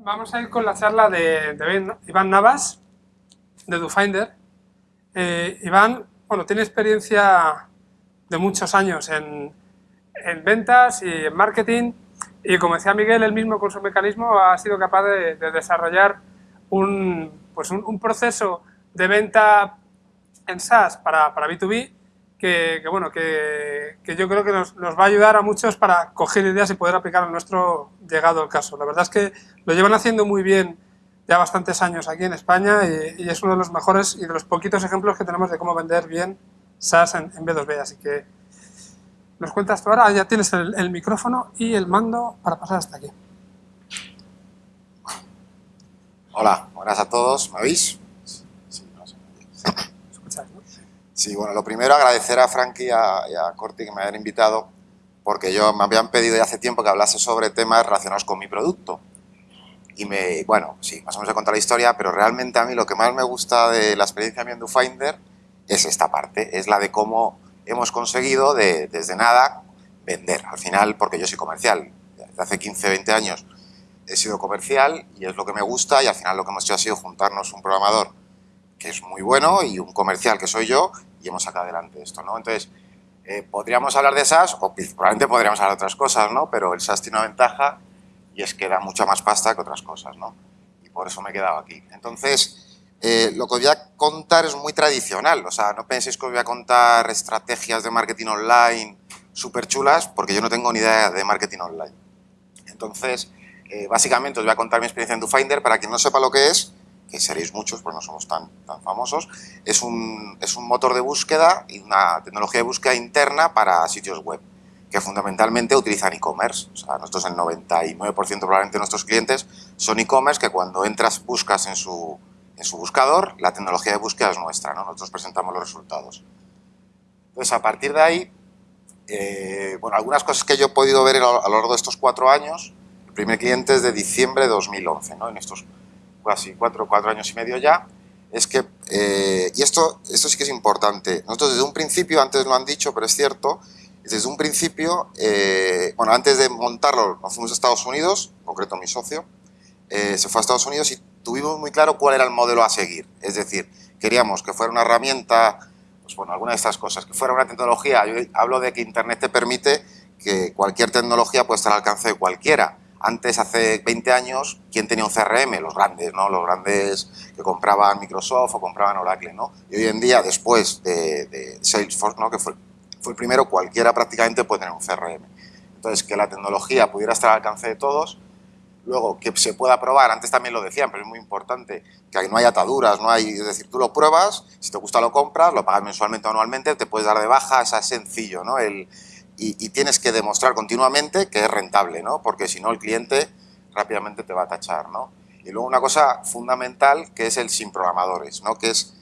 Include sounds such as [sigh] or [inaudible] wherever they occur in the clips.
Vamos a ir con la charla de, Iván Navas, de DoFinder. Eh, Iván, bueno, tiene experiencia de muchos años en, en, ventas y en marketing y como decía Miguel, él mismo con su mecanismo ha sido capaz de, de desarrollar un, pues un, proceso de venta en SaaS para, para B2B que, bueno, que, que, yo creo que nos, nos, va a ayudar a muchos para coger ideas y poder aplicar en nuestro llegado el caso. La verdad es que lo llevan haciendo muy bien ya bastantes años aquí en España y, es uno de los mejores y de los poquitos ejemplos que tenemos de cómo vender bien SaaS en, en B2B. Así que nos cuentas tú ahora, ya tienes el, el micrófono y el mando para pasar hasta aquí. Hola, buenas a todos, ¿me oís? Sí, no sé. Sí, bueno, lo primero agradecer a Frankie y a, y a Corti que me hayan invitado porque yo me habían pedido ya hace tiempo que hablase sobre temas relacionados con mi producto. Y me, bueno, sí, más o menos he contado la historia, pero realmente a mí lo que más me gusta de la experiencia en Finder es esta parte, es la de cómo hemos conseguido de, desde nada vender. Al final, porque yo soy comercial, desde hace 15, 20 años he sido comercial y es lo que me gusta y al final lo que hemos hecho ha sido juntarnos un programador que es muy bueno y un comercial que soy yo y hemos sacado adelante esto, ¿no? Entonces, eh, podríamos hablar de SaaS o probablemente podríamos hablar de otras cosas, ¿no? Pero el SaaS tiene una ventaja y es que da mucha más pasta que otras cosas, ¿no? Y por eso me he quedado aquí. Entonces, eh, lo que voy a contar es muy tradicional, o sea, no penséis que os voy a contar estrategias de marketing online súper chulas, porque yo no tengo ni idea de marketing online. Entonces, eh, básicamente os voy a contar mi experiencia en DoFinder, para quien no sepa lo que es, que seréis muchos, pues no somos tan, tan famosos, es un, es un motor de búsqueda y una tecnología de búsqueda interna para sitios web, que fundamentalmente utilizan e-commerce. O sea, nosotros el 99% probablemente de nuestros clientes son e-commerce que cuando entras, buscas en su, en su buscador, la tecnología de búsqueda es nuestra, ¿no? nosotros presentamos los resultados. Entonces, a partir de ahí, eh, bueno, algunas cosas que yo he podido ver a lo largo de estos cuatro años, el primer cliente es de diciembre de 2011, ¿no? en estos casi cuatro, cuatro años y medio ya, es que, eh, y esto, esto sí que es importante, nosotros desde un principio, antes lo han dicho, pero es cierto, desde un principio, eh, bueno, antes de montarlo nos fuimos a Estados Unidos, en concreto mi socio, eh, se fue a Estados Unidos y tuvimos muy claro cuál era el modelo a seguir, es decir, queríamos que fuera una herramienta, pues bueno, alguna de estas cosas, que fuera una tecnología, yo hablo de que Internet te permite que cualquier tecnología pueda estar al alcance de cualquiera, antes, hace 20 años, ¿quién tenía un CRM? Los grandes, ¿no? Los grandes que compraban Microsoft o compraban Oracle, ¿no? Y hoy en día, después de, de Salesforce, ¿no? Que fue, fue, el primero, cualquiera prácticamente puede tener un CRM. Entonces, que la tecnología pudiera estar al alcance de todos, luego que se pueda probar, antes también lo decían, pero es muy importante, que no hay ataduras, no hay, es decir, tú lo pruebas, si te gusta lo compras, lo pagas mensualmente o anualmente, te puedes dar de baja, es sencillo, ¿no? El, y, y, tienes que demostrar continuamente que es rentable, ¿no? Porque si no el cliente rápidamente te va a tachar, ¿no? Y luego una cosa fundamental que es el sin programadores, ¿no? Que es,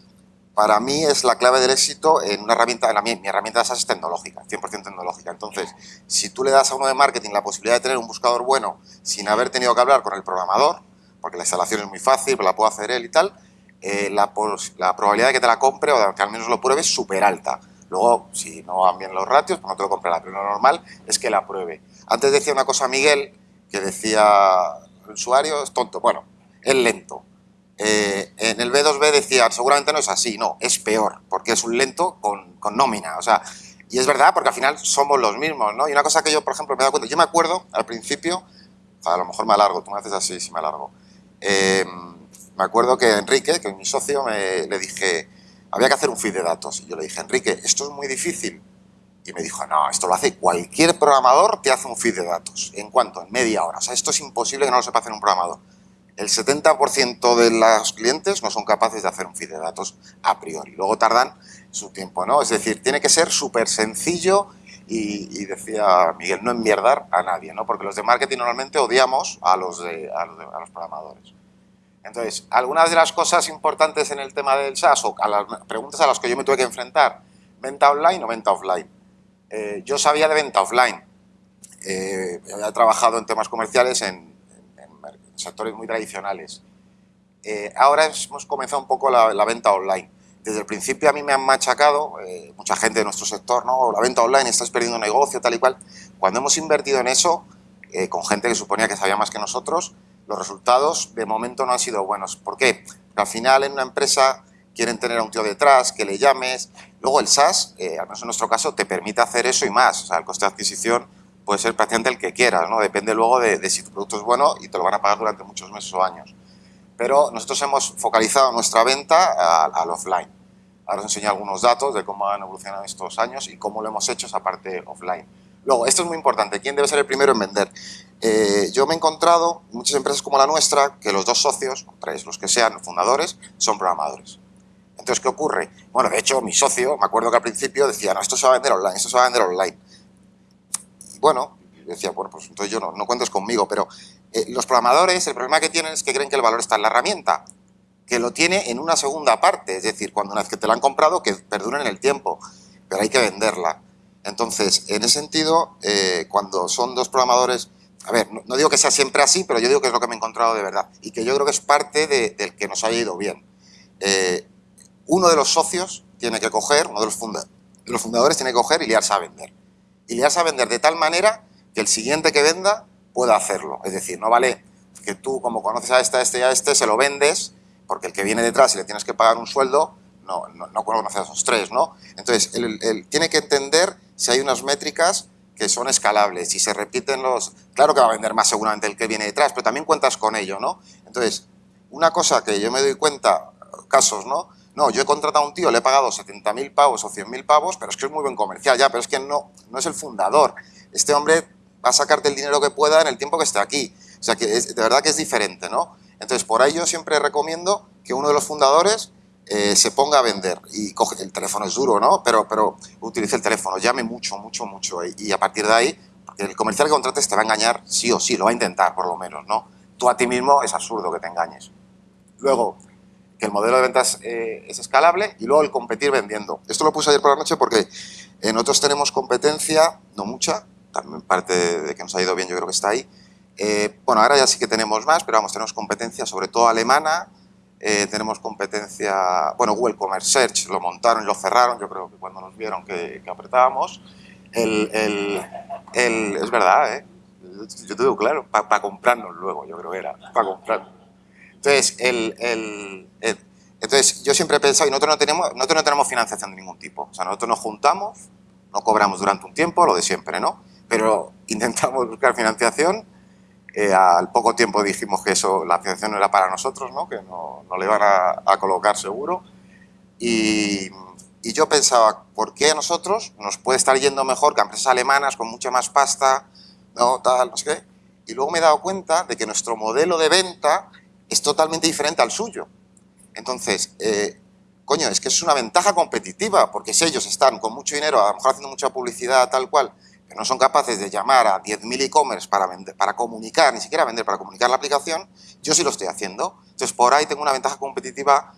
para mí es la clave del éxito en una herramienta, en la, mi, mi herramienta de SaaS es tecnológica, 100% tecnológica. Entonces, si tú le das a uno de marketing la posibilidad de tener un buscador bueno sin haber tenido que hablar con el programador, porque la instalación es muy fácil, la puedo hacer él y tal, eh, la, la probabilidad de que te la compre o de que al menos lo pruebe es súper alta. Luego, si no van bien los ratios, pues no te lo comprará, pero lo normal es que la pruebe. Antes decía una cosa Miguel, que decía el usuario es tonto, bueno, es lento. Eh, en el B2B decía, seguramente no es así, no, es peor, porque es un lento con, con, nómina, o sea, y es verdad, porque al final somos los mismos, ¿no? Y una cosa que yo, por ejemplo, me he dado cuenta, yo me acuerdo al principio, a lo mejor me alargo, tú me haces así, si me alargo, eh, me acuerdo que Enrique, que es mi socio, me, le dije, había que hacer un feed de datos. Y yo le dije, Enrique, esto es muy difícil. Y me dijo, no, esto lo hace cualquier programador, te hace un feed de datos. ¿En cuánto? En media hora. O sea, esto es imposible que no lo sepa hacer un programador. El 70% de los clientes no son capaces de hacer un feed de datos a priori. Luego tardan su tiempo, ¿no? Es decir, tiene que ser súper sencillo y, decía Miguel, no enmierdar a nadie, ¿no? Porque los de marketing normalmente odiamos a los, de, a los, de, a los programadores. Entonces, algunas de las cosas importantes en el tema del SaaS o a las preguntas a las que yo me tuve que enfrentar, venta online o venta offline. Eh, yo sabía de venta offline. Eh, había trabajado en temas comerciales en, en, en sectores muy tradicionales. Eh, ahora hemos comenzado un poco la, la, venta online. Desde el principio a mí me han machacado, eh, mucha gente de nuestro sector, ¿no? La venta online, estás perdiendo negocio, tal y cual. Cuando hemos invertido en eso, eh, con gente que suponía que sabía más que nosotros, los resultados de momento no han sido buenos. ¿Por qué? Porque al final en una empresa quieren tener a un tío detrás, que le llames. Luego el SaaS, eh, al menos en nuestro caso, te permite hacer eso y más. O sea, el coste de adquisición puede ser prácticamente el que quieras, ¿no? Depende luego de, si tu producto es bueno y te lo van a pagar durante muchos meses o años. Pero nosotros hemos focalizado nuestra venta al offline. Ahora os enseño algunos datos de cómo han evolucionado estos años y cómo lo hemos hecho esa parte offline. Luego, esto es muy importante, ¿quién debe ser el primero en vender? Eh, yo me he encontrado muchas empresas como la nuestra que los dos socios, tres, los que sean fundadores, son programadores. Entonces, ¿qué ocurre? Bueno, de hecho, mi socio, me acuerdo que al principio decía, no, esto se va a vender online, esto se va a vender online. Y bueno, decía, bueno, pues entonces yo no, no cuentes conmigo, pero eh, los programadores, el problema que tienen es que creen que el valor está en la herramienta, que lo tiene en una segunda parte, es decir, cuando una vez que te la han comprado, que perduren en el tiempo, pero hay que venderla. Entonces, en ese sentido, eh, cuando son dos programadores, a ver, no, digo que sea siempre así, pero yo digo que es lo que me he encontrado de verdad y que yo creo que es parte del que nos haya ido bien. Eh, uno de los socios tiene que coger, uno de los, los fundadores tiene que coger y liarse a vender. Y liarse a vender de tal manera que el siguiente que venda pueda hacerlo. Es decir, no vale que tú, como conoces a este, a este y a este, se lo vendes, porque el que viene detrás y le tienes que pagar un sueldo, no, no, no conoce a esos tres, ¿no? Entonces, él, tiene que entender si hay unas métricas que son escalables, si se repiten los... Claro que va a vender más seguramente el que viene detrás, pero también cuentas con ello, ¿no? Entonces, una cosa que yo me doy cuenta, casos, ¿no? No, yo he contratado a un tío, le he pagado 70.000 pavos o 100.000 pavos, pero es que es muy buen comercial, ya, pero es que no, no es el fundador. Este hombre va a sacarte el dinero que pueda en el tiempo que esté aquí. O sea, que de verdad que es diferente, ¿no? Entonces, por ahí yo siempre recomiendo que uno de los fundadores eh, se ponga a vender y coge, el teléfono es duro, ¿no? Pero, pero utilice el teléfono, llame mucho, mucho, mucho y, a partir de ahí, el comercial que contrates te va a engañar sí o sí, lo va a intentar por lo menos, ¿no? Tú a ti mismo es absurdo que te engañes. Luego, que el modelo de ventas eh, es escalable y luego el competir vendiendo. Esto lo puse ayer por la noche porque nosotros tenemos competencia, no mucha, también parte de que nos ha ido bien yo creo que está ahí. Eh, bueno, ahora ya sí que tenemos más, pero vamos, tenemos competencia sobre todo alemana, eh, tenemos competencia, bueno, Google Commerce Search lo montaron y lo cerraron, yo creo que cuando nos vieron que, apretábamos, el, el, es verdad, ¿eh? yo te digo claro, para comprarnos luego, yo creo que era, para comprarnos. Entonces, el, entonces, yo siempre he pensado, y nosotros no, tenemos, nosotros no tenemos financiación de ningún tipo, o sea, nosotros nos juntamos, no cobramos durante un tiempo, lo de siempre, ¿no? Pero [laughs] intentamos buscar financiación eh, al poco tiempo dijimos que eso, la financiación no era para nosotros, ¿no? que no, no le iban a, colocar seguro. Y, y, yo pensaba, ¿por qué a nosotros nos puede estar yendo mejor que a empresas alemanas con mucha más pasta, no, tal, no sé qué? Y luego me he dado cuenta de que nuestro modelo de venta es totalmente diferente al suyo. Entonces, eh, coño, es que es una ventaja competitiva, porque si ellos están con mucho dinero, a lo mejor haciendo mucha publicidad, tal cual, no son capaces de llamar a 10.000 e-commerce para, para comunicar, ni siquiera vender, para comunicar la aplicación, yo sí lo estoy haciendo. Entonces, por ahí tengo una ventaja competitiva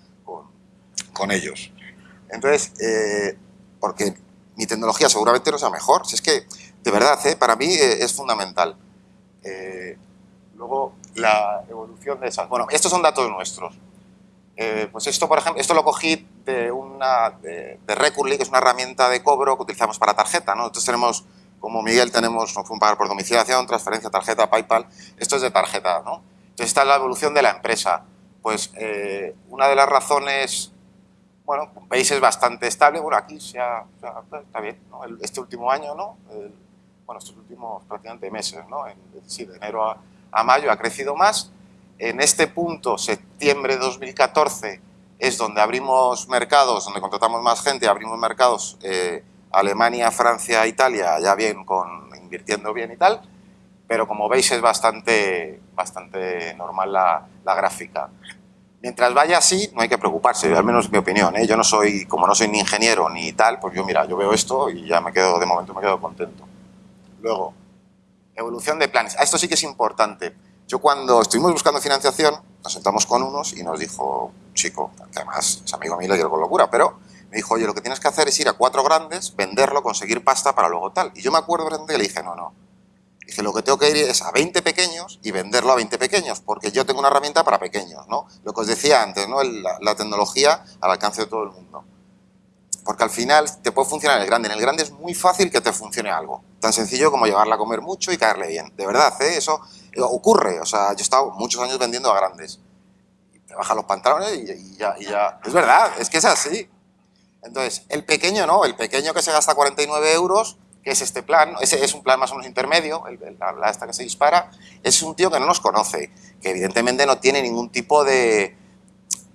con, ellos. Entonces, eh, porque mi tecnología seguramente no sea mejor. Si es que, de verdad, eh, para mí eh, es fundamental. luego, la evolución de esas. Bueno, estos son datos nuestros. pues esto, por ejemplo, esto lo cogí de una de, de Recurly, que es una herramienta de cobro que utilizamos para tarjeta. ¿no? Nosotros tenemos como Miguel tenemos un pagar por domiciliación, transferencia, tarjeta, PayPal, esto es de tarjeta, ¿no? Entonces esta es la evolución de la empresa. Pues eh, una de las razones, bueno, veis es bastante estable, bueno, aquí se ha, está bien, ¿no? este último año, ¿no? bueno, estos últimos prácticamente meses, ¿no? En, sí, de enero a, mayo ha crecido más. En este punto, septiembre de 2014, es donde abrimos mercados, donde contratamos más gente, abrimos mercados eh, Alemania, Francia, Italia, ya bien, con, invirtiendo bien y tal, pero como veis es bastante, bastante normal la, gráfica. Mientras vaya así, no hay que preocuparse, al menos mi opinión. ¿eh? Yo no soy, como no soy ni ingeniero ni tal, pues yo mira, yo veo esto y ya me quedo, de momento me quedo contento. Luego, evolución de planes. Esto sí que es importante. Yo cuando estuvimos buscando financiación, nos sentamos con unos y nos dijo, chico, que además es amigo mío y con locura, pero me dijo, oye, lo que tienes que hacer es ir a cuatro grandes, venderlo, conseguir pasta para luego tal. Y yo me acuerdo que le dije, no, no. Dije, lo que tengo que ir es a 20 pequeños y venderlo a 20 pequeños, porque yo tengo una herramienta para pequeños, ¿no? Lo que os decía antes, ¿no? La, tecnología al alcance de todo el mundo. Porque al final te puede funcionar en el grande. En el grande es muy fácil que te funcione algo. Tan sencillo como llevarla a comer mucho y caerle bien. De verdad, ¿eh? Eso ocurre, o sea, yo he estado muchos años vendiendo a grandes. Y te bajan los pantalones y, ya, y ya... Es verdad, es que es así. Entonces, el pequeño no, el pequeño que se gasta 49 euros, que es este plan, ese es un plan más o menos intermedio, el, la, esta que se dispara, es un tío que no nos conoce, que evidentemente no tiene ningún tipo de,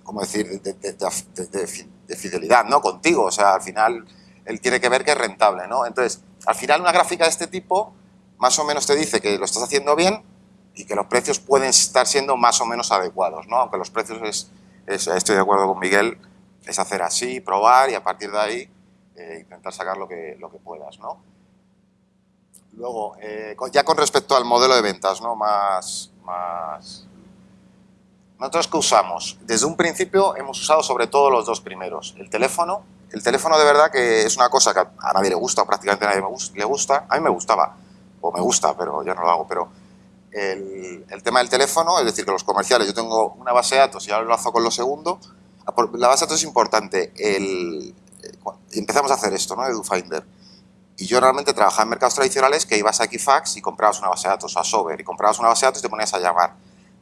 ¿cómo decir?, de, fidelidad, ¿no?, contigo, o sea, al final él tiene que ver que es rentable, ¿no? Entonces, al final una gráfica de este tipo más o menos te dice que lo estás haciendo bien y que los precios pueden estar siendo más o menos adecuados, ¿no? Aunque los precios es, estoy de acuerdo con Miguel, es hacer así, probar y a partir de ahí eh, intentar sacar lo que, lo que puedas, ¿no? Luego, eh, ya con respecto al modelo de ventas, ¿no? Más, más... Nosotros que usamos, desde un principio hemos usado sobre todo los dos primeros, el teléfono, el teléfono de verdad que es una cosa que a nadie le gusta, prácticamente a nadie le gusta, a mí me gustaba, o me gusta, pero ya no lo hago, pero el, tema del teléfono, es decir, que los comerciales, yo tengo una base de datos y ahora lo hago con lo segundo, la base de datos es importante, el, eh, empezamos a hacer esto, ¿no? EduFinder, y yo realmente trabajaba en mercados tradicionales que ibas a Equifax y comprabas una base de datos, a Sober, y comprabas una base de datos y te ponías a llamar.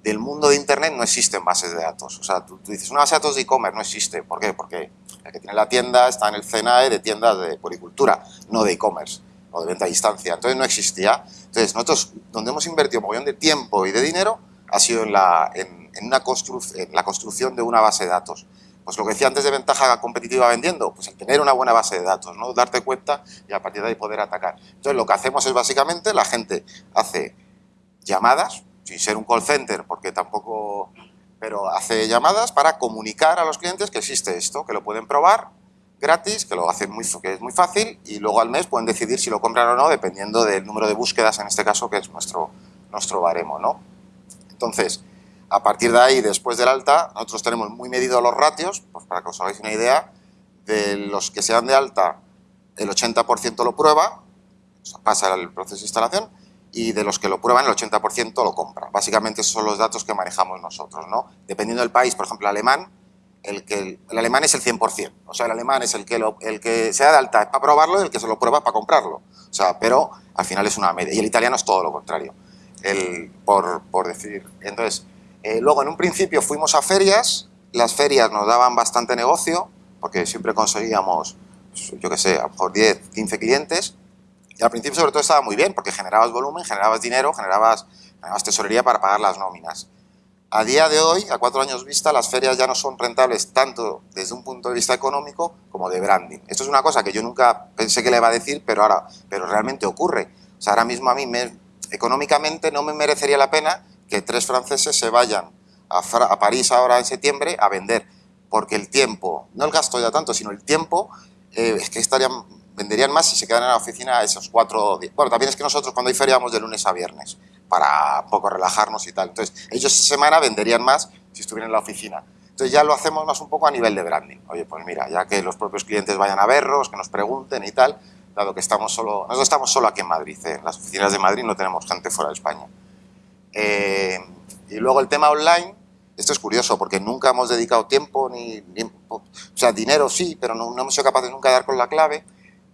Del mundo de Internet no existen bases de datos. O sea, tú, dices, una base de datos de e-commerce no existe. ¿Por qué? Porque el que tiene la tienda está en el CNAE de tiendas de puricultura, no de e-commerce o de venta a distancia. Entonces no existía. Entonces nosotros, donde hemos invertido un millón de tiempo y de dinero, ha sido en la, en, una en la construcción de una base de datos. Pues lo que decía antes de ventaja competitiva vendiendo, pues el tener una buena base de datos, ¿no? darte cuenta y a partir de ahí poder atacar. Entonces lo que hacemos es básicamente, la gente hace llamadas, sin ser un call center, porque tampoco... pero hace llamadas para comunicar a los clientes que existe esto, que lo pueden probar gratis, que lo hacen muy, que es muy fácil y luego al mes pueden decidir si lo compran o no, dependiendo del número de búsquedas, en este caso, que es nuestro, nuestro baremo. ¿no? Entonces, a partir de ahí, después del alta, nosotros tenemos muy medidos los ratios, pues para que os hagáis una idea, de los que se dan de alta, el 80% lo prueba, pasa el proceso de instalación, y de los que lo prueban, el 80% lo compra. Básicamente esos son los datos que manejamos nosotros. ¿no? Dependiendo del país, por ejemplo, el alemán, el, que, el alemán es el 100%. O sea, el alemán es el que, el que se da de alta para probarlo y el que se lo prueba para comprarlo. O sea, pero al final es una media. Y el italiano es todo lo contrario, el, por, por decir. Entonces, eh, luego, en un principio fuimos a ferias, las ferias nos daban bastante negocio, porque siempre conseguíamos, yo qué sé, a lo mejor 10, 15 clientes, y al principio sobre todo estaba muy bien, porque generabas volumen, generabas dinero, generabas, generabas tesorería para pagar las nóminas. A día de hoy, a cuatro años vista, las ferias ya no son rentables tanto desde un punto de vista económico como de branding. Esto es una cosa que yo nunca pensé que le iba a decir, pero ahora, pero realmente ocurre. O sea, ahora mismo a mí me, económicamente no me merecería la pena que tres franceses se vayan a, París ahora en septiembre a vender, porque el tiempo, no el gasto ya tanto, sino el tiempo, eh, es que estarían, venderían más si se quedan en la oficina esos cuatro días. Bueno, también es que nosotros cuando hay feria de lunes a viernes, para un poco relajarnos y tal. Entonces, ellos esa semana venderían más si estuvieran en la oficina. Entonces ya lo hacemos más un poco a nivel de branding. Oye, pues mira, ya que los propios clientes vayan a verlos, que nos pregunten y tal, dado que estamos solo, nosotros estamos solo aquí en Madrid, ¿eh? en las oficinas de Madrid no tenemos gente fuera de España. Eh, y luego el tema online, esto es curioso porque nunca hemos dedicado tiempo, ni, o sea, dinero sí, pero no, hemos sido capaces nunca de dar con la clave.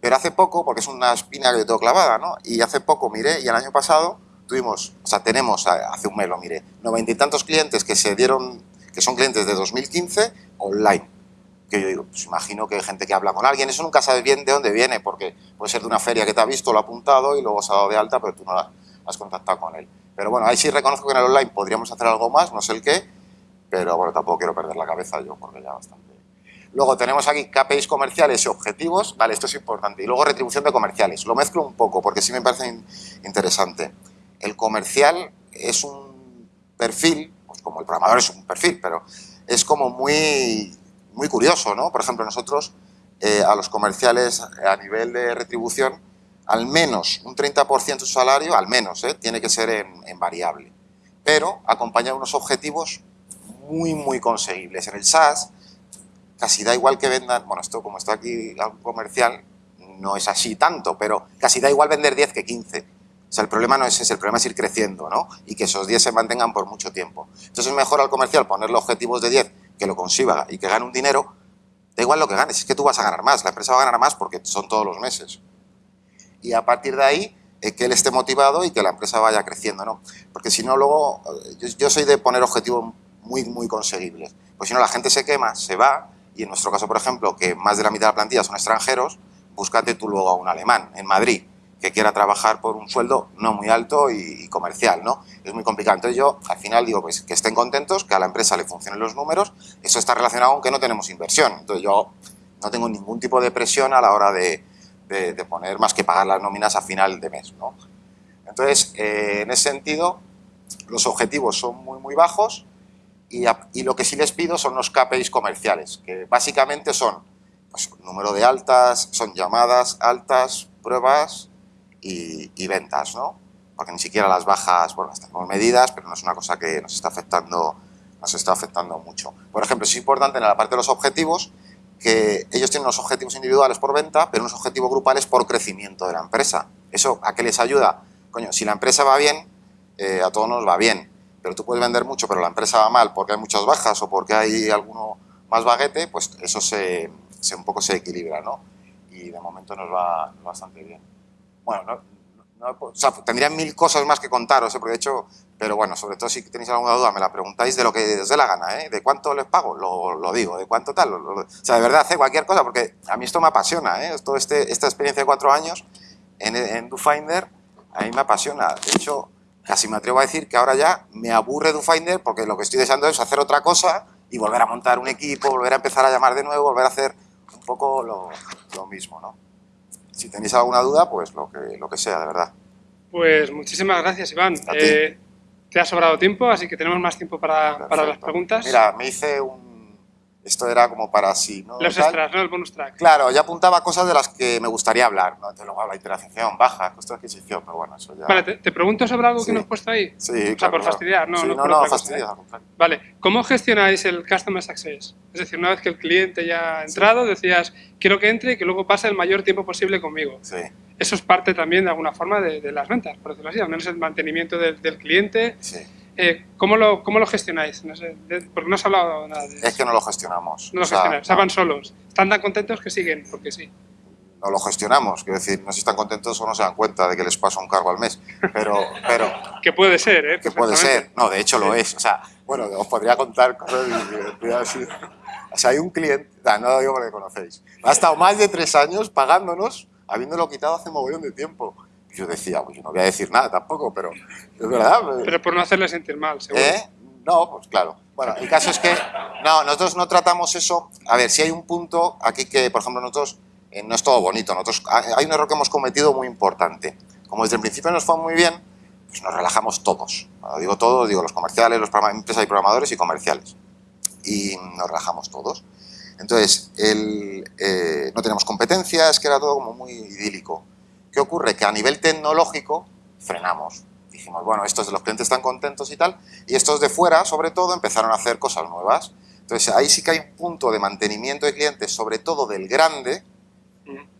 Pero hace poco, porque es una espina que yo tengo clavada, ¿no? Y hace poco miré, y el año pasado tuvimos, o sea, tenemos, hace un mes lo miré, noventa y tantos clientes que se dieron, que son clientes de 2015 online. Que yo digo, pues imagino que hay gente que habla con alguien, eso nunca sabes bien de dónde viene, porque puede ser de una feria que te ha visto, lo ha apuntado y luego se ha dado de alta, pero tú no has contactado con él. Pero bueno, ahí sí reconozco que en el online podríamos hacer algo más, no sé el qué, pero bueno, tampoco quiero perder la cabeza yo porque ya bastante. Luego tenemos aquí KPIs comerciales y objetivos, vale, esto es importante. Y luego retribución de comerciales. Lo mezclo un poco porque sí me parece interesante. El comercial es un perfil, pues como el programador es un perfil, pero es como muy, muy curioso, ¿no? Por ejemplo, nosotros eh, a los comerciales a nivel de retribución al menos un 30% de su salario, al menos, ¿eh? tiene que ser en, variable. Pero acompañar unos objetivos muy, muy conseguibles. En el SaaS, casi da igual que vendan, bueno, esto como está aquí algo comercial, no es así tanto, pero casi da igual vender 10 que 15. O sea, el problema no es ese, el problema es ir creciendo, ¿no? Y que esos 10 se mantengan por mucho tiempo. Entonces es mejor al comercial ponerle objetivos de 10, que lo consiga y que gane un dinero, da igual lo que ganes, es que tú vas a ganar más, la empresa va a ganar más porque son todos los meses y a partir de ahí eh, que él esté motivado y que la empresa vaya creciendo, ¿no? Porque si no, luego, yo, yo soy de poner objetivos muy, muy conseguibles. Pues si no, la gente se quema, se va, y en nuestro caso, por ejemplo, que más de la mitad de la plantilla son extranjeros, búscate tú luego a un alemán en Madrid quiera trabajar por un sueldo no muy alto y, comercial, ¿no? Es muy complicado. Entonces yo, al final, digo, pues que estén contentos, que a la empresa le funcionen los números, eso está relacionado con que no tenemos inversión. Entonces yo no tengo ningún tipo de presión a la hora de, poner más que pagar las nóminas a final de mes, ¿no? Entonces, eh, en ese sentido, los objetivos son muy, muy bajos y, y, lo que sí les pido son los KPIs comerciales, que básicamente son pues, número de altas, son llamadas altas, pruebas, y, ventas, ¿no? Porque ni siquiera las bajas, bueno, tenemos medidas, pero no es una cosa que nos está afectando, nos está afectando mucho. Por ejemplo, es importante en la parte de los objetivos que ellos tienen unos objetivos individuales por venta, pero unos objetivos grupales por crecimiento de la empresa. ¿Eso a qué les ayuda? Coño, si la empresa va bien, eh, a todos nos va bien, pero tú puedes vender mucho, pero la empresa va mal porque hay muchas bajas o porque hay alguno más baguete, pues eso se, se un poco se equilibra, ¿no? Y de momento nos va bastante bien bueno, no, no, o sea, tendría mil cosas más que contaros, ¿eh? porque de hecho, pero bueno, sobre todo si tenéis alguna duda, me la preguntáis de lo que os dé la gana, ¿eh? ¿De cuánto les pago? Lo, lo digo, ¿de cuánto tal? o sea, de verdad, hace cualquier cosa, porque a mí esto me apasiona, ¿eh? Todo este, esta experiencia de cuatro años en, en DoFinder, a mí me apasiona. De hecho, casi me atrevo a decir que ahora ya me aburre DoFinder porque lo que estoy deseando es hacer otra cosa y volver a montar un equipo, volver a empezar a llamar de nuevo, volver a hacer un poco lo, lo mismo, ¿no? Si tenéis alguna duda, pues lo que, lo que sea, de verdad. Pues muchísimas gracias, Iván. Eh, te ha sobrado tiempo, así que tenemos más tiempo para, para las preguntas. Mira, me hice un esto era como para sí, ¿no? Los extras, ¿no? El bonus track. Claro, ya apuntaba cosas de las que me gustaría hablar, ¿no? Entonces luego la interacción baja, costo de adquisición, pero bueno, eso ya... Vale, te, pregunto sobre algo que nos has puesto ahí. Sí, O sea, por fastidiar, ¿no? Sí, no, no, no, fastidiar. Vale, ¿cómo gestionáis el Customer Success? Es decir, una vez que el cliente ya ha entrado, decías, quiero que entre y que luego pase el mayor tiempo posible conmigo. Sí. Eso es parte también, de alguna forma, de, las ventas, por decirlo así, al menos el mantenimiento del, del cliente. Sí eh, ¿cómo, lo, ¿Cómo lo gestionáis? No sé, porque no has hablado nada de eso. Es que no lo gestionamos. No lo gestionáis, o sea, van solos. Están tan contentos que siguen, porque sí. No lo gestionamos, quiero decir, no sé si están contentos o no se dan cuenta de que les pasa un cargo al mes, pero... pero [laughs] que puede ser, ¿eh? Que puede ser, no, de hecho lo es, o sea, bueno, os podría contar cosas. O sea, hay un cliente, no lo digo porque conocéis, ha estado más de tres años pagándonos, habiéndolo quitado hace mogollón de tiempo yo decía, pues yo no voy a decir nada tampoco, pero es verdad. Pero por no hacerle sentir mal, seguro. ¿Eh? No, pues claro. Bueno, el caso es que, no, nosotros no tratamos eso. A ver, si hay un punto aquí que, por ejemplo, nosotros, eh, no es todo bonito, nosotros, hay un error que hemos cometido muy importante. Como desde el principio nos fue muy bien, pues nos relajamos todos. Cuando digo todos, digo los comerciales, los empresas y programadores y comerciales. Y nos relajamos todos. Entonces, el, eh, no tenemos competencias, que era todo como muy idílico. ¿Qué ocurre? Que a nivel tecnológico frenamos. Dijimos, bueno, estos de los clientes están contentos y tal, y estos de fuera, sobre todo, empezaron a hacer cosas nuevas. Entonces, ahí sí que hay un punto de mantenimiento de clientes, sobre todo del grande,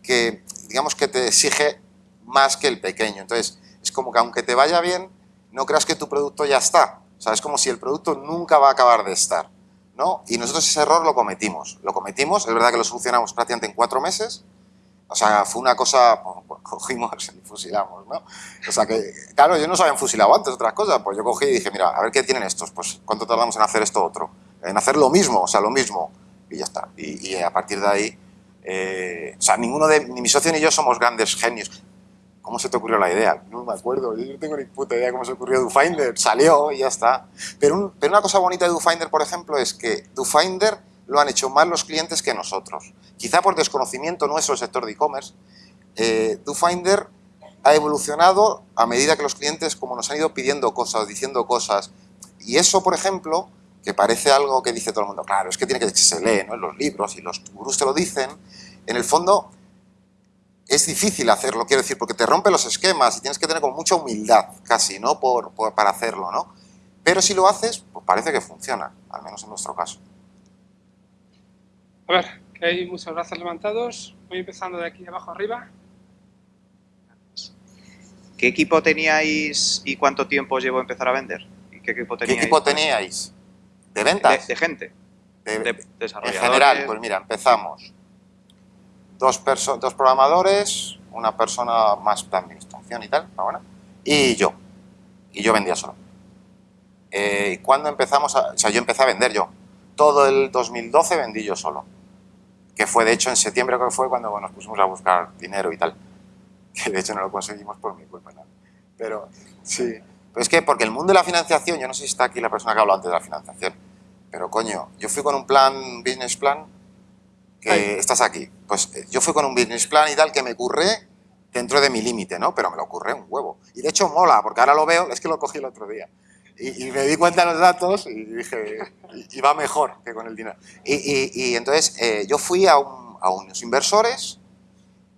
que digamos que te exige más que el pequeño. Entonces, es como que aunque te vaya bien, no creas que tu producto ya está. O sea, es como si el producto nunca va a acabar de estar. ¿no? Y nosotros ese error lo cometimos. Lo cometimos, es verdad que lo solucionamos prácticamente en cuatro meses, o sea, fue una cosa, pues, cogimos y fusilamos, ¿no? O sea que, claro, yo no se habían fusilado antes otras cosas, pues yo cogí y dije, mira, a ver qué tienen estos, pues cuánto tardamos en hacer esto otro, en hacer lo mismo, o sea, lo mismo, y ya está. Y, a partir de ahí, eh, o sea, ninguno de, ni mi socio ni yo somos grandes genios. ¿Cómo se te ocurrió la idea? No me acuerdo, yo no tengo ni puta idea cómo se ocurrió DoFinder, salió y ya está. Pero, pero una cosa bonita de DoFinder, por ejemplo, es que DoFinder lo han hecho más los clientes que nosotros. Quizá por desconocimiento nuestro del sector de e-commerce, eh, DoFinder ha evolucionado a medida que los clientes como nos han ido pidiendo cosas, diciendo cosas. Y eso, por ejemplo, que parece algo que dice todo el mundo, claro, es que tiene que se lee ¿no? en los libros y los gurús te lo dicen, en el fondo es difícil hacerlo, quiero decir, porque te rompe los esquemas y tienes que tener con mucha humildad casi, ¿no? Por, para hacerlo, ¿no? Pero si lo haces, pues parece que funciona, al menos en nuestro caso. A ver, que hay muchos brazos levantados. Voy empezando de aquí abajo arriba. ¿Qué equipo teníais y cuánto tiempo os llevó a empezar a vender? ¿Qué equipo teníais? ¿Qué equipo teníais? ¿De ventas? De, gente. De, En general, pues mira, empezamos. Dos, dos programadores, una persona más de administración. y tal, bueno, y yo, y yo vendía solo. Eh, cuando empezamos, a, o sea, yo empecé a vender yo. Todo el 2012 vendí yo solo, que fue de hecho en septiembre que fue cuando nos pusimos a buscar dinero y tal, [laughs] que de hecho no lo conseguimos por mi culpa, ¿no? pero sí. Pero es que porque el mundo de la financiación, yo no sé si está aquí la persona que habló antes de la financiación, pero coño, yo fui con un plan, business plan, que estás aquí. Pues eh, yo fui con un business plan y tal que me curré dentro de mi límite, ¿no? Pero me lo curré un huevo. Y de hecho mola, porque ahora lo veo, es que lo cogí el otro día. Y, me di cuenta de los datos y dije, y, va mejor que con el dinero. Y, entonces eh, yo fui a, a, unos inversores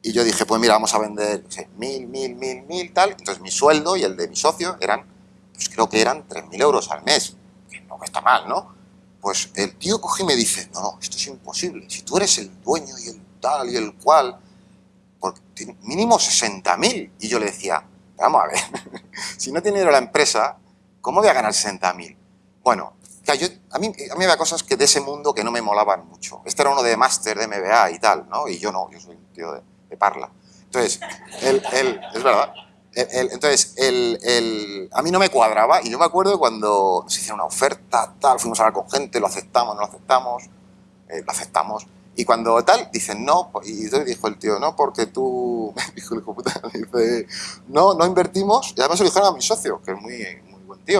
y yo dije, pues mira, vamos a vender mil, mil, mil, mil, tal. Entonces mi sueldo y el de mi socio eran, pues creo que eran 3.000 euros al mes, que no está mal, ¿no? Pues el tío coge y me dice, no, no, esto es imposible. Si tú eres el dueño y el tal y el cual, porque mínimo 60.000. Y yo le decía, vamos a ver, [laughs] si no tiene dinero la empresa, ¿cómo voy a ganar 60.000? Bueno, yo, a, mí, a mí había cosas que de ese mundo que no me molaban mucho. Este era uno de máster, de MBA y tal, ¿no? Y yo no, yo soy un tío de, parla. Entonces, él, él, es verdad, entonces, el, a mí no me cuadraba y yo me acuerdo cuando se hicieron una oferta, tal, fuimos a hablar con gente, lo aceptamos, no lo aceptamos, eh, lo aceptamos. Y cuando tal, dicen no, y entonces dijo el tío, no, porque tú, [laughs] dijo el hijo dice, no, no invertimos, y además se lo a mi socio, que es muy,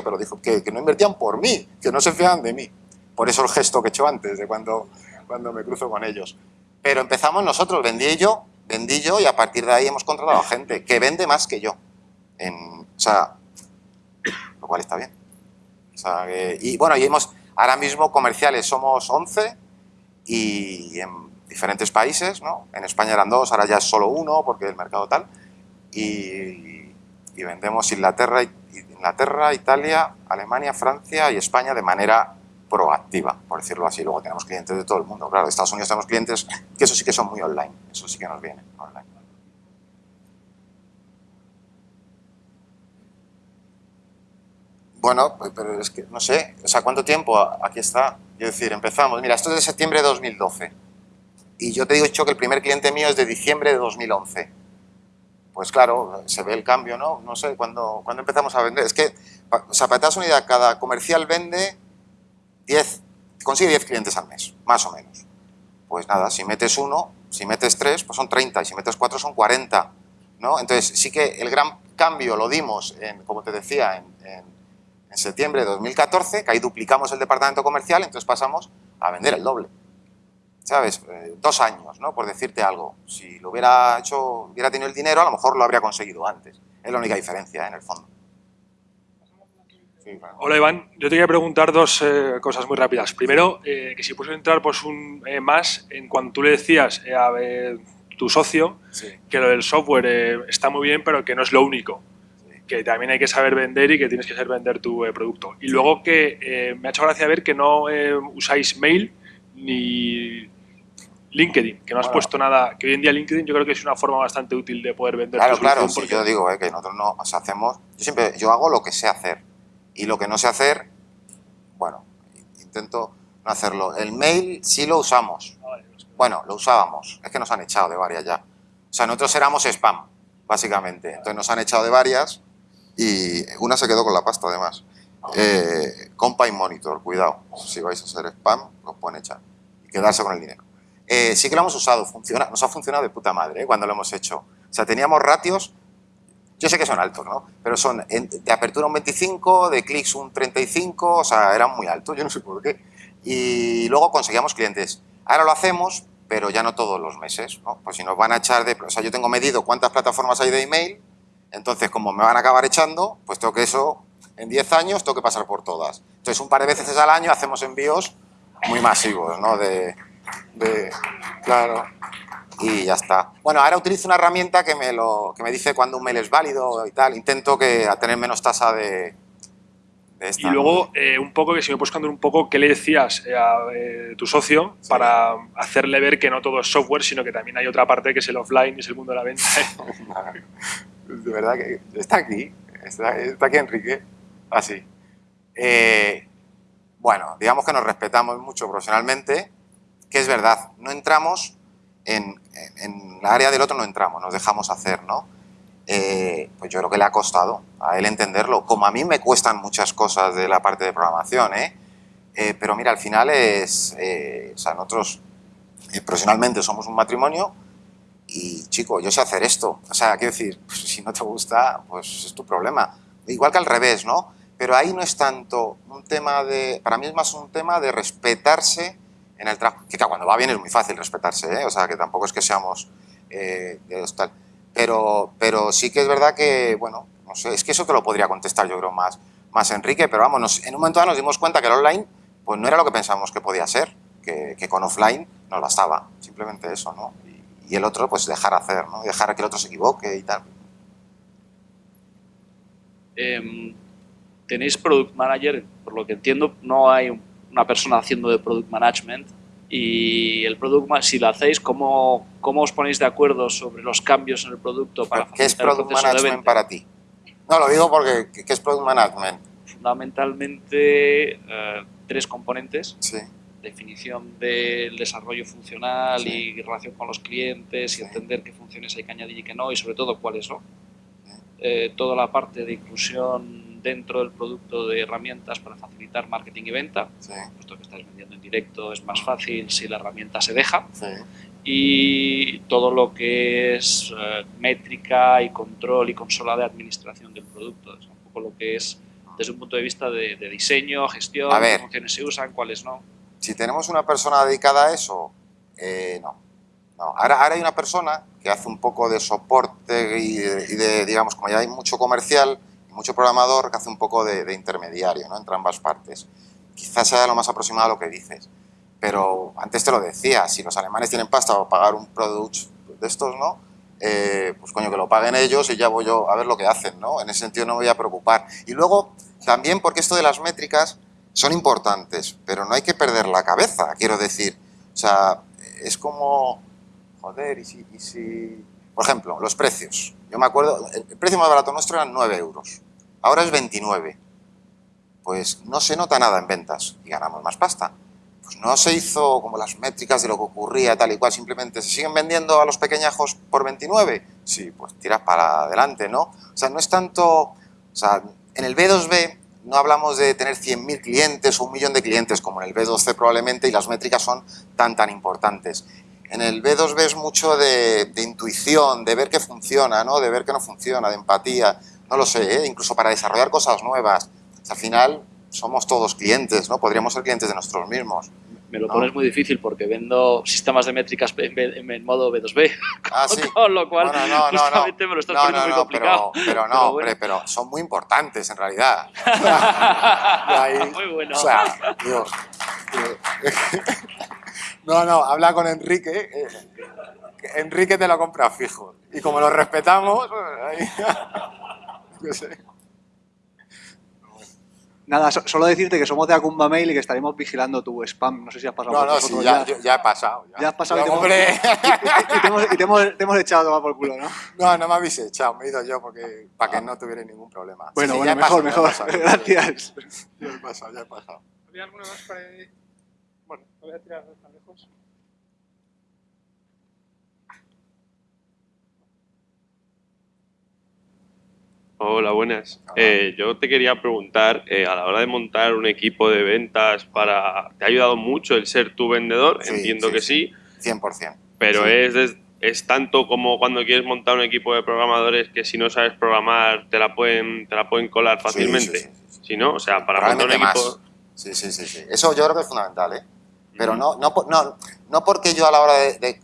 pero dijo que, que no invertían por mí, que no se fiaban de mí. Por eso el gesto que he hecho antes, de cuando, cuando me cruzo con ellos. Pero empezamos nosotros, vendí yo, vendí yo y a partir de ahí hemos contratado gente que vende más que yo. En, o sea, lo cual está bien. O sea, y bueno, y hemos, ahora mismo comerciales somos 11 y en diferentes países, ¿no? En España eran dos, ahora ya es solo uno porque el mercado tal. Y, y vendemos Inglaterra, Inglaterra, Italia, Alemania, Francia y España de manera proactiva, por decirlo así. Luego tenemos clientes de todo el mundo. Claro, de Estados Unidos tenemos clientes que eso sí que son muy online, eso sí que nos viene online. Bueno, pues, pero es que no sé, o sea, ¿cuánto tiempo? Aquí está. Es decir, empezamos. Mira, esto es de septiembre de 2012. Y yo te he dicho que el primer cliente mío es de diciembre de 2011. Pues claro, se ve el cambio, ¿no? No sé, ¿cuándo, ¿cuándo empezamos a vender? Es que, o sea, una idea, cada comercial vende 10, consigue 10 clientes al mes, más o menos. Pues nada, si metes uno, si metes tres, pues son 30, y si metes cuatro son 40, ¿no? Entonces, sí que el gran cambio lo dimos, en, como te decía, en, en septiembre de 2014, que ahí duplicamos el departamento comercial, entonces pasamos a vender el doble. ¿Sabes? Eh, dos años, ¿no? Por decirte algo. Si lo hubiera hecho, hubiera tenido el dinero, a lo mejor lo habría conseguido antes. Es la única diferencia, en el fondo. Hola Iván, yo te quería preguntar dos eh, cosas muy rápidas. Primero, eh, que si puedes entrar pues, un, más en cuando tú le decías a tu socio que lo del software está muy bien, pero que no es lo único que también hay que saber vender y que tienes que saber vender tu eh, producto. Y luego que eh, me ha hecho gracia ver que no eh, usáis mail ni LinkedIn, que no has puesto nada, que hoy en día LinkedIn yo creo que es una forma bastante útil de poder vender Claro, claro, si yo digo que nosotros no hacemos, yo siempre, yo hago lo que sé hacer y lo que no sé hacer, bueno, intento no hacerlo. El mail sí lo usamos, ah, bueno, lo usábamos, es que nos han echado de varias ya. O sea, nosotros éramos spam, básicamente, entonces nos han echado de varias y una se quedó con la pasta además. Eh, Compine Monitor, cuidado, si vais a hacer spam, os pueden echar y quedarse con el dinero. Eh, sí que lo hemos usado, funciona, nos ha funcionado de puta madre eh, cuando lo hemos hecho. O sea, teníamos ratios, yo sé que son altos, ¿no? Pero son de apertura un 25, de clics un 35, o sea, eran muy altos, yo no sé por qué. Y luego conseguíamos clientes. Ahora lo hacemos, pero ya no todos los meses, ¿no? Pues si nos van a echar de... O sea, yo tengo medido cuántas plataformas hay de email entonces, como me van a acabar echando, pues tengo que eso, en 10 años, tengo que pasar por todas. Entonces, un par de veces al año hacemos envíos muy masivos, ¿no? De, claro, y ya está. Bueno, ahora utilizo una herramienta que me, lo, que me dice cuando un mail es válido y tal. Intento que, a tener menos tasa de, y luego, eh, un poco, que si me puedes contar un poco qué le decías eh, a eh, tu socio para hacerle ver que no todo es software, sino que también hay otra parte que es el offline y es el mundo de la venta. [laughs] de verdad que está aquí, está, aquí Enrique, así. bueno, digamos que nos respetamos mucho profesionalmente, que es verdad, no entramos en, en, la área del otro, no entramos, nos dejamos hacer, ¿no? eh, pues yo creo que le ha costado a él entenderlo, como a mí me cuestan muchas cosas de la parte de programación, ¿eh? Eh, pero mira, al final es, o sea, nosotros profesionalmente somos un matrimonio y chico, yo sé hacer esto, o sea, quiero decir, [laughs] pues, si no te gusta, pues es tu problema. Igual que al revés, ¿no? Pero ahí no es tanto un tema de, para mí es más un tema de respetarse en el trabajo, que cuando va bien es muy fácil respetarse, ¿eh? o sea, que tampoco es que seamos eh, de tal. Pero, pero sí que es verdad que, bueno, no sé, es que eso te lo podría contestar yo creo más, más Enrique, pero vamos, en un momento dado nos dimos cuenta que el online pues no era lo que pensábamos que podía ser, que, con offline nos bastaba, simplemente eso, ¿no? Y, el otro, pues dejar hacer, ¿no? Dejar que el otro se equivoque y tal. Eh, tenéis Product Manager, por lo que entiendo, no hay una persona haciendo de Product Management, y el producto, si lo hacéis, ¿cómo, ¿cómo os ponéis de acuerdo sobre los cambios en el producto para ¿Qué es Product Management para ti? No, lo digo porque ¿qué es Product Management? Fundamentalmente eh, tres componentes. Sí. Definición del desarrollo funcional y relación con los clientes y entender qué funciones hay que añadir y qué no y sobre todo cuáles no. Eh, toda la parte de inclusión dentro del producto de herramientas para facilitar marketing y venta, sí. puesto que estáis vendiendo en directo es más fácil si la herramienta se deja. Sí. Y todo lo que es eh, métrica y control y consola de administración del producto, es un poco lo que es desde un punto de vista de, de diseño, gestión, ver, qué funciones se usan, cuáles no. Si tenemos una persona dedicada a eso, eh, no. no. Ahora, ahora hay una persona que hace un poco de soporte y de, y de digamos, como ya hay mucho comercial, mucho programador que hace un poco de, de, intermediario ¿no? entre ambas partes. Quizás sea lo más aproximado a lo que dices, pero antes te lo decía, si los alemanes tienen pasta para pagar un product de estos, ¿no? Eh, pues coño, que lo paguen ellos y ya voy yo a ver lo que hacen, ¿no? En ese sentido no me voy a preocupar. Y luego, también porque esto de las métricas son importantes, pero no hay que perder la cabeza, quiero decir. O sea, es como, joder, y si, y si... Por ejemplo, los precios. Yo me acuerdo, el precio más barato nuestro eran 9 euros ahora es 29. Pues no se nota nada en ventas y ganamos más pasta. Pues no se hizo como las métricas de lo que ocurría tal y cual, simplemente se siguen vendiendo a los pequeñajos por 29. Sí, pues tiras para adelante, ¿no? O sea, no es tanto, o sea, en el B2B no hablamos de tener 100.000 clientes o un millón de clientes como en el B2C probablemente y las métricas son tan tan importantes. En el B2B es mucho de, de intuición, de ver qué funciona, ¿no? de ver qué no funciona, de empatía, no lo sé, ¿eh? incluso para desarrollar cosas nuevas. al final somos todos clientes, ¿no? Podríamos ser clientes de nosotros mismos. Me lo ¿no? pones muy difícil porque vendo sistemas de métricas en, en modo B2B, [laughs] ah, sí. con lo cual bueno, no, justamente no, me lo estás no, poniendo muy complicado. Pero, pero no, [laughs] pero hombre, bueno. pero son muy importantes en realidad. [laughs] ahí, muy bueno. O sea, digo, digo, no, no, habla con Enrique. Eh, Enrique te lo compra fijo. Y como lo respetamos, ahí, [laughs] yo sé. Nada, so, solo decirte que somos de Acumba Mail y que estaremos vigilando tu spam. No sé si has pasado No, por no, nosotros sí, ya, ya, ya he pasado. Ya, Ya has pasado Ya, y te hemos- hombre. [laughs] y te hemos, y te hemos- te hemos echado a tomar por culo, ¿no? No, no me habéis echado, me he ido yo porque, para que no tuviera ningún problema. Bueno, Sí, bueno, mejor, pasado, mejor. ya he pasado, [laughs] Gracias. Ya he pasado, ya he pasado. ¿Había alguna más por ahí? Bueno, lo voy a tirar tan lejos. Hola, buenas. Hola. Eh, yo te quería preguntar, eh, a la hora de montar un equipo de ventas para... ¿Te ha ayudado mucho el ser tu vendedor? Sí, Entiendo sí, que sí. sí, 100%. pero Sí. es, es tanto como cuando quieres montar un equipo de programadores que si no sabes programar te la pueden, te la pueden colar fácilmente. Sí, sí, sí, sí. Si no, o sea, para montar un equipo... más. Sí, sí, sí, sí. Eso yo creo que es fundamental, ¿eh? Pero no, no, por- no, no porque yo a la hora de... de-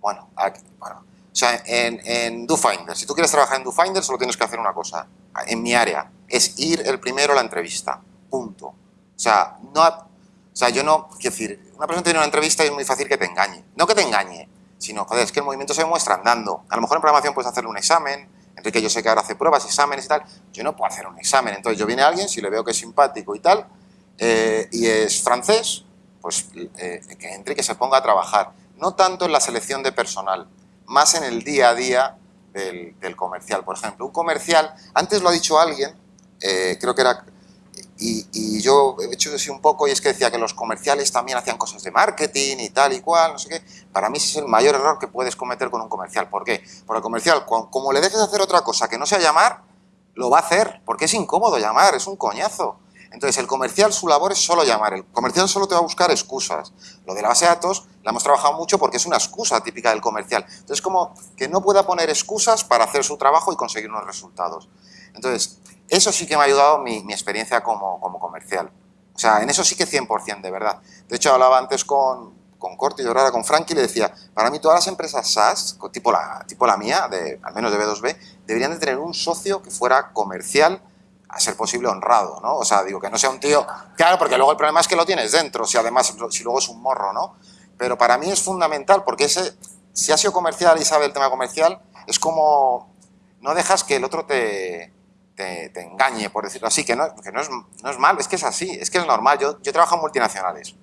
bueno, aquí- bueno, o sea, en, en DoFinder, si tú quieres trabajar en DoFinder, solo tienes que hacer una cosa. En mi área, es ir el primero a la entrevista. Punto. O sea, no, o sea, yo no... Quiero decir, una persona tiene una entrevista y es muy fácil que te engañe. No que te engañe, sino, joder, es que el movimiento se demuestra andando. A lo mejor en programación puedes hacerle un examen, Enrique yo sé que ahora hace pruebas, exámenes y tal, yo no puedo hacer un examen. Entonces yo viene alguien, si le veo que es simpático y tal, eh, y es francés, pues eh, que entre y que se ponga a trabajar. No tanto en la selección de personal, más en el día a día del, del comercial. Por ejemplo, un comercial, antes lo ha dicho alguien, eh, creo que era y, yo he hecho así un poco y es que decía que los comerciales también hacían cosas de marketing y tal y cual, no sé qué. Para mí ese es el mayor error que puedes cometer con un comercial. ¿Por qué? Porque el comercial, como le dejes hacer otra cosa que no sea llamar, lo va a hacer, porque es incómodo llamar, es un coñazo. Entonces, el comercial, su labor es solo llamar. El comercial solo te va a buscar excusas. Lo de la base de datos la hemos trabajado mucho porque es una excusa típica del comercial. Entonces, como que no pueda poner excusas para hacer su trabajo y conseguir unos resultados. Entonces, eso sí que me ha ayudado mi, experiencia como, comercial. O sea, en eso sí que 100%, de verdad. De hecho, hablaba antes con, con Corti y ahora con Frankie y le decía, para mí todas las empresas SaaS, tipo la, tipo la mía, de, al menos de B2B, deberían de tener un socio que fuera comercial, a ser posible honrado, ¿no? O sea, digo, que no sea un tío... Claro, porque luego el problema es que lo tienes dentro, si además, si luego es un morro, ¿no? Pero para mí es fundamental, porque ese, si ha sido comercial y sabe el tema comercial, es como... No dejas que el otro te, te, engañe, por decirlo así, que, no, que no, es, no, es, mal, es que es así, es que es normal. Yo, yo trabajo en multinacionales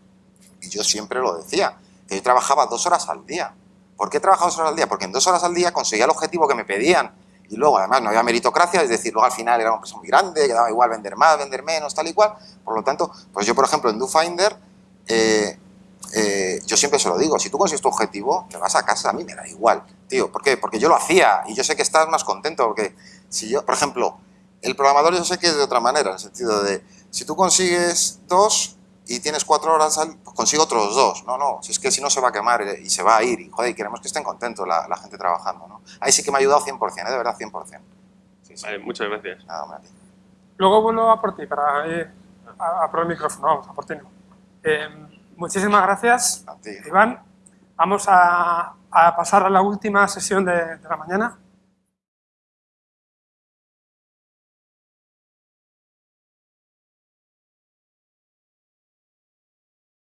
y yo siempre lo decía, que yo trabajaba dos horas al día. ¿Por qué trabajaba dos horas al día? Porque en dos horas al día conseguía el objetivo que me pedían y luego además no había meritocracia, es decir, luego al final era una empresa muy grande, quedaba igual vender más, vender menos, tal y cual. Por lo tanto, pues yo por ejemplo en DoFinder, eh, eh, yo siempre se lo digo, si tú consigues tu objetivo, te vas a casa, a mí me da igual, tío. ¿Por qué? Porque yo lo hacía y yo sé que estás más contento, porque si yo, por ejemplo, el programador yo sé que es de otra manera, en el sentido de, si tú consigues dos y tienes cuatro horas, pues consigo otros dos. No, no, si es que si no se va a quemar y se va a ir. Y, joder, y queremos que estén contentos la, gente trabajando, ¿no? Ahí sí que me ha ayudado 100%, ¿eh? de verdad, 100%. Vale, muchas gracias. Nada, hombre, Luego vuelvo a por ti, para ir a, por el micrófono, vamos, a por ti no. Eh, muchísimas gracias, Iván. Vamos a, pasar a la última sesión de la mañana.